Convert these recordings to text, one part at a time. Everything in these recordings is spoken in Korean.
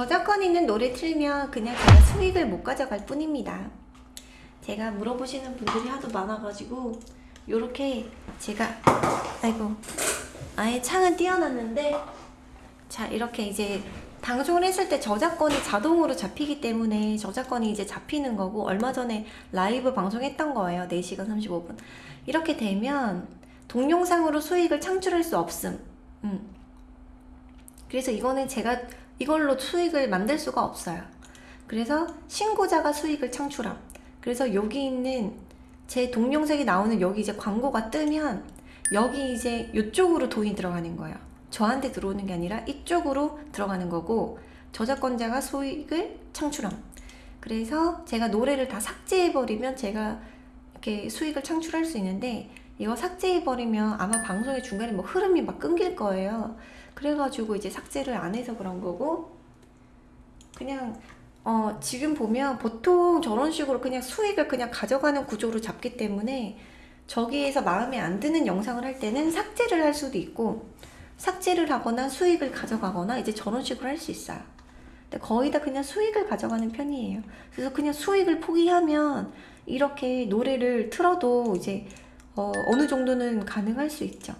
저작권 있는 노래 틀면 그냥 제가 수익을 못 가져갈 뿐입니다. 제가 물어보시는 분들이 하도 많아가지고 요렇게 제가 아이고 아예 창은 띄워놨는데 자 이렇게 이제 방송을 했을 때 저작권이 자동으로 잡히기 때문에 저작권이 이제 잡히는 거고 얼마 전에 라이브 방송했던 거예요 4시간 35분 이렇게 되면 동영상으로 수익을 창출할 수 없음 음. 그래서 이거는 제가 이걸로 수익을 만들 수가 없어요. 그래서 신고자가 수익을 창출함. 그래서 여기 있는 제 동영상이 나오는 여기 이제 광고가 뜨면 여기 이제 이쪽으로 돈이 들어가는 거예요. 저한테 들어오는 게 아니라 이쪽으로 들어가는 거고 저작권자가 수익을 창출함. 그래서 제가 노래를 다 삭제해버리면 제가 이렇게 수익을 창출할 수 있는데 이거 삭제해버리면 아마 방송의 중간에 뭐 흐름이 막 끊길 거예요 그래가지고 이제 삭제를 안 해서 그런 거고 그냥 어 지금 보면 보통 저런 식으로 그냥 수익을 그냥 가져가는 구조로 잡기 때문에 저기에서 마음에 안 드는 영상을 할 때는 삭제를 할 수도 있고 삭제를 하거나 수익을 가져가거나 이제 저런 식으로 할 수 있어요. 근데 거의 다 그냥 수익을 가져가는 편이에요. 그래서 그냥 수익을 포기하면 이렇게 노래를 틀어도 이제 어, 어느 정도는 가능할 수 있죠.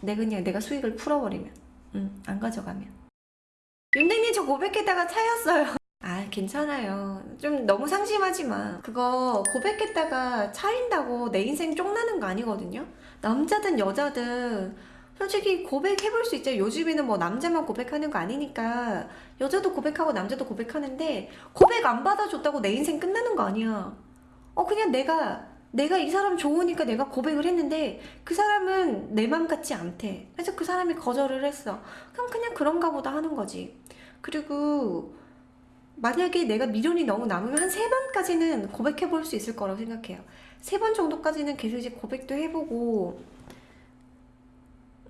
내가 그냥 내가 수익을 풀어버리면 음, 안 가져가면. 윤댕님 저 고백했다가 차였어요. 아 괜찮아요. 좀 너무 상심하지 마. 그거 고백했다가 차인다고 내 인생 쪽나는 거 아니거든요? 남자든 여자든 솔직히 고백해볼 수 있죠. 요즘에는 뭐 남자만 고백하는 거 아니니까. 여자도 고백하고 남자도 고백하는데 고백 안 받아줬다고 내 인생 끝나는 거 아니야. 어 그냥 내가 내가 이 사람 좋으니까 내가 고백을 했는데 그 사람은 내 맘 같지 않대. 그래서 그 사람이 거절을 했어. 그럼 그냥 그런가 보다 하는 거지. 그리고 만약에 내가 미련이 너무 남으면 한 세 번까지는 고백해 볼 수 있을 거라고 생각해요. 세 번 정도까지는 계속 이제 고백도 해보고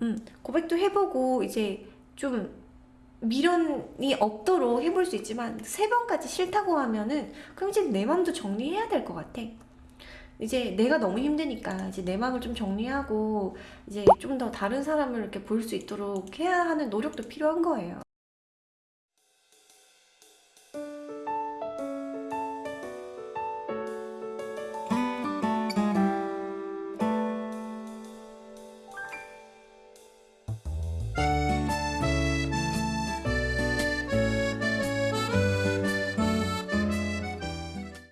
음, 고백도 해보고 이제 좀 미련이 없도록 해볼 수 있지만 세 번까지 싫다고 하면은 그럼 이제 내 마음도 정리해야 될 것 같아 이제 내가 너무 힘드니까 이제 내 마음을 좀 정리하고 이제 좀 더 다른 사람을 이렇게 볼 수 있도록 해야 하는 노력도 필요한 거예요